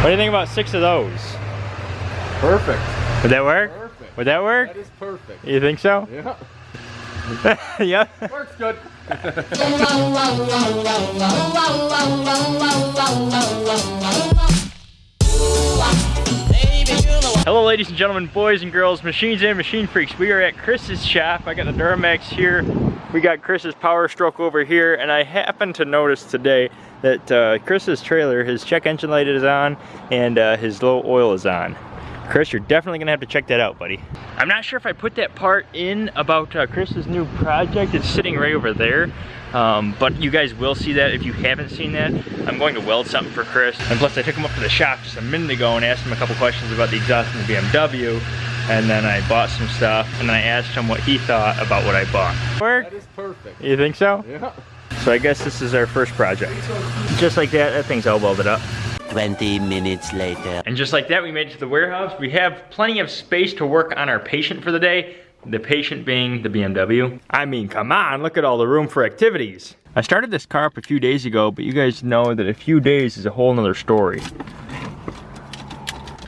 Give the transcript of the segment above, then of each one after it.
What do you think about six of those? Perfect. Would that work? Perfect. Would that work? That is perfect. You think so? Yeah. yeah. Works good. Hello ladies and gentlemen, boys and girls, machines and machine freaks. We are at Chris's shop. I got the Duramax here. We got Chris's Power Stroke over here. And I happened to notice today that uh, Chris's trailer, his check engine light is on and uh, his low oil is on. Chris, you're definitely gonna have to check that out, buddy. I'm not sure if I put that part in about uh, Chris's new project. It's sitting right over there. Um, but you guys will see that if you haven't seen that. I'm going to weld something for Chris. And plus I took him up to the shop just a minute ago and asked him a couple questions about the exhaust in the BMW. And then I bought some stuff and then I asked him what he thought about what I bought. Work? That is perfect. You think so? Yeah. So I guess this is our first project. Just like that, that thing's all welded up. 20 minutes later. And just like that, we made it to the warehouse. We have plenty of space to work on our patient for the day. The patient being the BMW. I mean, come on, look at all the room for activities. I started this car up a few days ago, but you guys know that a few days is a whole nother story.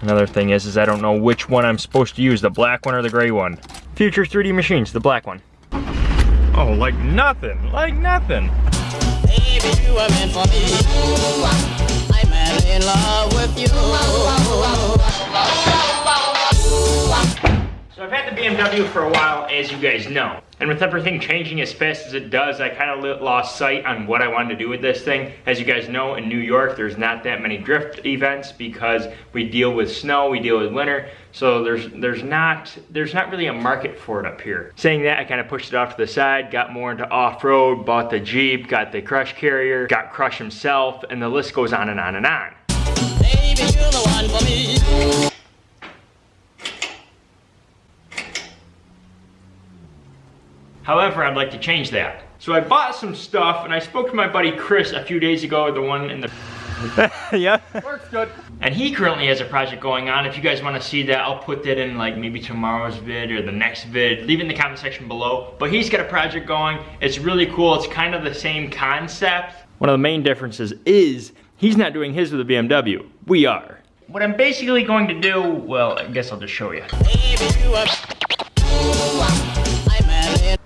Another thing is, is I don't know which one I'm supposed to use, the black one or the gray one. Future 3D Machines, the black one. Oh, like nothing, like nothing. Baby, you are meant for me. I'm in love with you. I've had the BMW for a while, as you guys know. And with everything changing as fast as it does, I kind of lost sight on what I wanted to do with this thing. As you guys know, in New York, there's not that many drift events because we deal with snow, we deal with winter. So there's there's not there's not really a market for it up here. Saying that, I kind of pushed it off to the side, got more into off-road, bought the Jeep, got the Crush Carrier, got Crush himself, and the list goes on and on and on. Baby, you're the one for me. However, I'd like to change that. So I bought some stuff and I spoke to my buddy Chris a few days ago, the one in the yeah. Works good. And he currently has a project going on. If you guys want to see that, I'll put that in like maybe tomorrow's vid or the next vid. Leave it in the comment section below. But he's got a project going. It's really cool. It's kind of the same concept. One of the main differences is he's not doing his with a BMW. We are. What I'm basically going to do, well, I guess I'll just show you.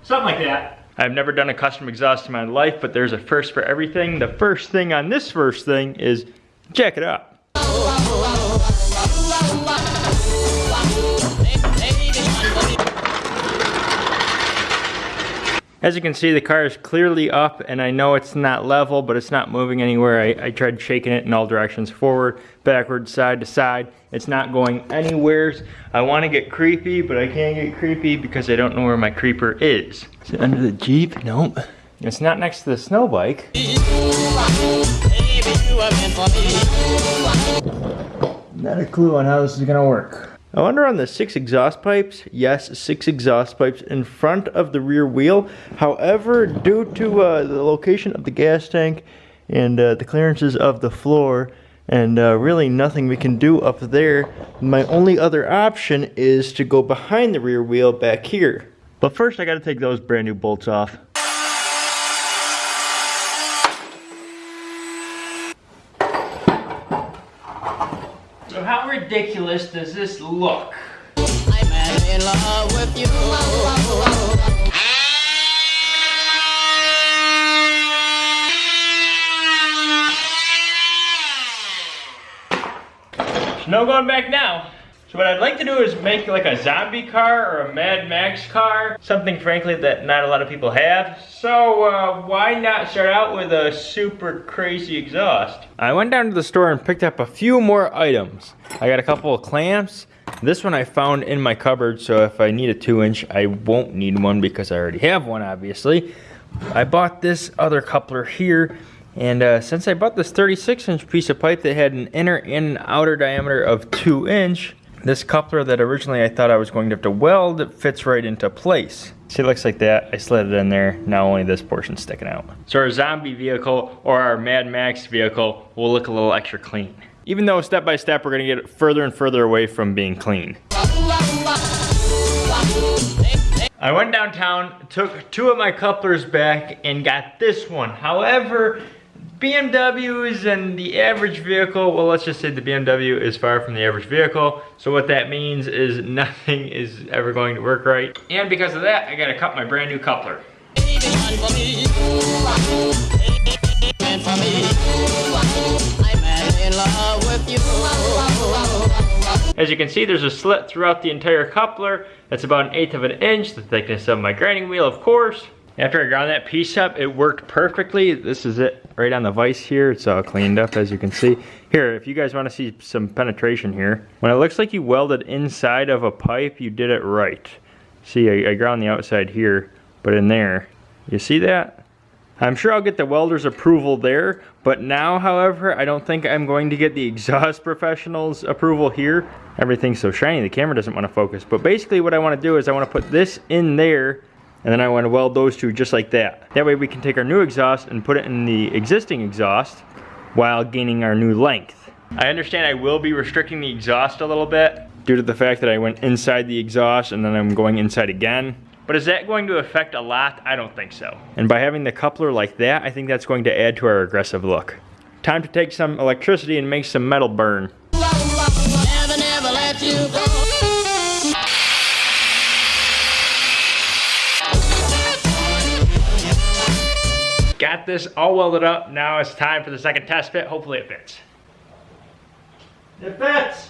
Something like that. I've never done a custom exhaust in my life, but there's a first for everything. The first thing on this first thing is check it up. As you can see, the car is clearly up, and I know it's not level, but it's not moving anywhere. I, I tried shaking it in all directions, forward, backward, side to side. It's not going anywhere. I want to get creepy, but I can't get creepy because I don't know where my creeper is. Is it under the Jeep? Nope. It's not next to the snow bike. Baby, you are meant for me. Not a clue on how this is gonna work. I wonder on the six exhaust pipes, yes, six exhaust pipes in front of the rear wheel. However, due to uh, the location of the gas tank and uh, the clearances of the floor, and uh, really nothing we can do up there, my only other option is to go behind the rear wheel back here. But first I gotta take those brand new bolts off. So how ridiculous does this look? I'm in love with you. No going back now. So what I'd like to do is make like a zombie car or a Mad Max car. Something frankly that not a lot of people have. So uh, why not start out with a super crazy exhaust? I went down to the store and picked up a few more items. I got a couple of clamps. This one I found in my cupboard, so if I need a two inch, I won't need one because I already have one, obviously. I bought this other coupler here, and uh, since I bought this 36 inch piece of pipe that had an inner and an outer diameter of two inch, this coupler that originally I thought I was going to have to weld, it fits right into place. See, it looks like that. I slid it in there. Now only this portion's sticking out. So our zombie vehicle or our Mad Max vehicle will look a little extra clean. Even though step by step, we're gonna get further and further away from being clean. I went downtown, took two of my couplers back, and got this one. However, BMWs and the average vehicle, well, let's just say the BMW is far from the average vehicle. So what that means is nothing is ever going to work right. And because of that, I gotta cut my brand new coupler. As you can see, there's a slit throughout the entire coupler. That's about an eighth of an inch, the thickness of my grinding wheel, of course. After I ground that piece up, it worked perfectly. This is it right on the vise here. It's all cleaned up, as you can see. Here, if you guys want to see some penetration here, when it looks like you welded inside of a pipe, you did it right. See, I, I ground the outside here, but in there, you see that? I'm sure I'll get the welder's approval there, but now, however, I don't think I'm going to get the exhaust professional's approval here. Everything's so shiny, the camera doesn't want to focus. But basically what I want to do is I want to put this in there, and then I want to weld those two just like that. That way we can take our new exhaust and put it in the existing exhaust while gaining our new length. I understand I will be restricting the exhaust a little bit due to the fact that I went inside the exhaust and then I'm going inside again. But is that going to affect a lot? I don't think so. And by having the coupler like that, I think that's going to add to our aggressive look. Time to take some electricity and make some metal burn. Got this all welded up. Now it's time for the second test fit. Hopefully it fits. It fits!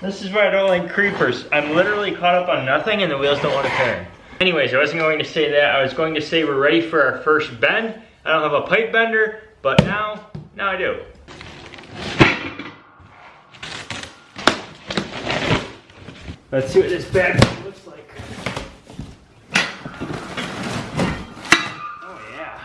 This is why I don't like creepers. I'm literally caught up on nothing and the wheels don't want to turn. Anyways, I wasn't going to say that. I was going to say we're ready for our first bend. I don't have a pipe bender, but now, now I do. Let's see what this bad boy looks like. Oh yeah.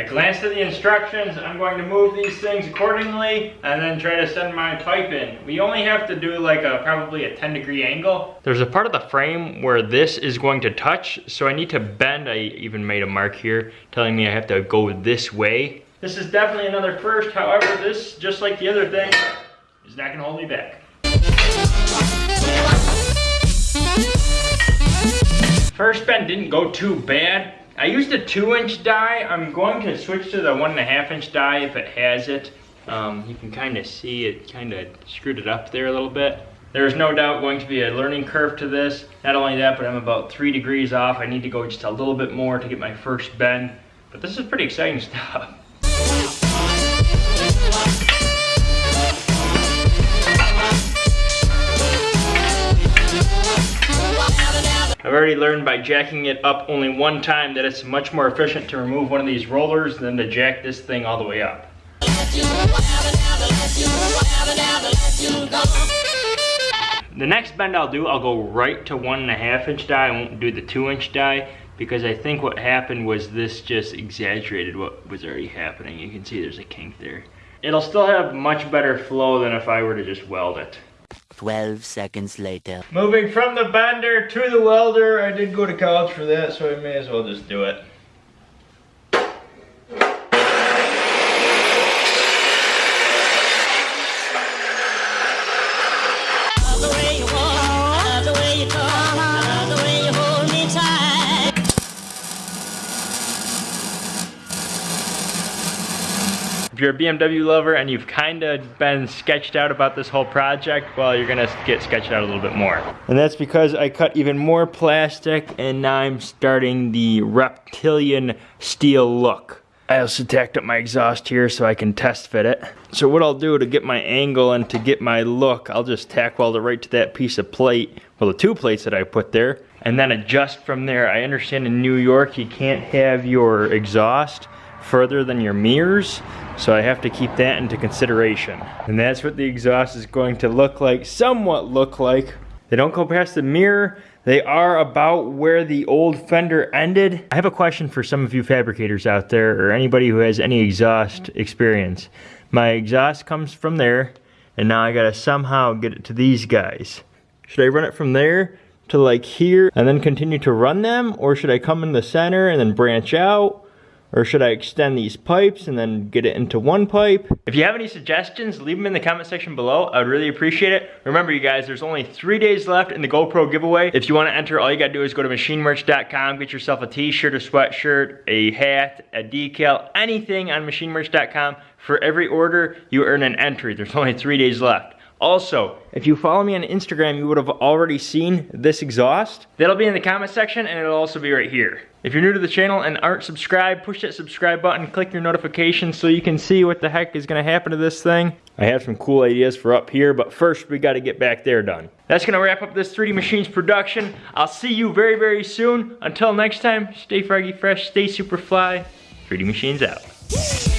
I glanced at the instructions. I'm going to move these things accordingly and then try to send my pipe in. We only have to do like a probably a 10 degree angle. There's a part of the frame where this is going to touch, so I need to bend. I even made a mark here telling me I have to go this way. This is definitely another first. However, this, just like the other thing, is not gonna hold me back. First bend didn't go too bad. I used a two inch die. I'm going to switch to the one and a half inch die if it has it. Um, you can kind of see it kind of screwed it up there a little bit. There's no doubt going to be a learning curve to this. Not only that, but I'm about three degrees off. I need to go just a little bit more to get my first bend. But this is pretty exciting stuff. I've already learned by jacking it up only one time that it's much more efficient to remove one of these rollers than to jack this thing all the way up. The next bend I'll do, I'll go right to one and a half inch die. I won't do the two inch die because I think what happened was this just exaggerated what was already happening. You can see there's a kink there. It'll still have much better flow than if I were to just weld it. 12 seconds later. Moving from the bender to the welder, I did go to college for that, so I may as well just do it. If you're a BMW lover and you've kind of been sketched out about this whole project, well, you're gonna get sketched out a little bit more. And that's because I cut even more plastic and now I'm starting the reptilian steel look. I also tacked up my exhaust here so I can test fit it. So what I'll do to get my angle and to get my look, I'll just tack weld it right to that piece of plate, well the two plates that I put there, and then adjust from there. I understand in New York you can't have your exhaust further than your mirrors, so I have to keep that into consideration. And that's what the exhaust is going to look like, somewhat look like. They don't go past the mirror, they are about where the old fender ended. I have a question for some of you fabricators out there, or anybody who has any exhaust experience. My exhaust comes from there, and now I gotta somehow get it to these guys. Should I run it from there to like here and then continue to run them? Or should I come in the center and then branch out? Or should I extend these pipes and then get it into one pipe? If you have any suggestions, leave them in the comment section below. I would really appreciate it. Remember you guys, there's only three days left in the GoPro giveaway. If you wanna enter, all you gotta do is go to machinemerch.com, get yourself a t-shirt, a sweatshirt, a hat, a decal, anything on machinemerch.com. For every order, you earn an entry. There's only three days left. Also, if you follow me on Instagram, you would have already seen this exhaust. That'll be in the comment section and it'll also be right here. If you're new to the channel and aren't subscribed, push that subscribe button, click your notifications so you can see what the heck is gonna happen to this thing. I have some cool ideas for up here, but first we gotta get back there done. That's gonna wrap up this 3D Machines production. I'll see you very, very soon. Until next time, stay froggy fresh, stay super fly. 3D Machines out.